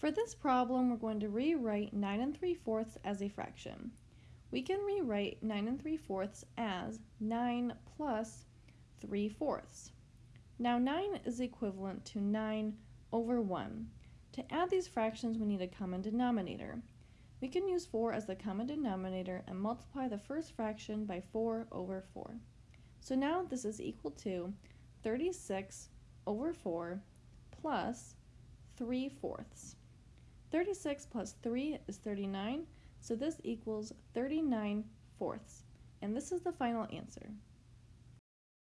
For this problem, we're going to rewrite 9 and 3 fourths as a fraction. We can rewrite 9 and 3 fourths as 9 plus 3 fourths. Now 9 is equivalent to 9 over 1. To add these fractions, we need a common denominator. We can use 4 as the common denominator and multiply the first fraction by 4 over 4. So now this is equal to 36 over 4 plus 3 fourths. 36 plus 3 is 39, so this equals 39 fourths. And this is the final answer.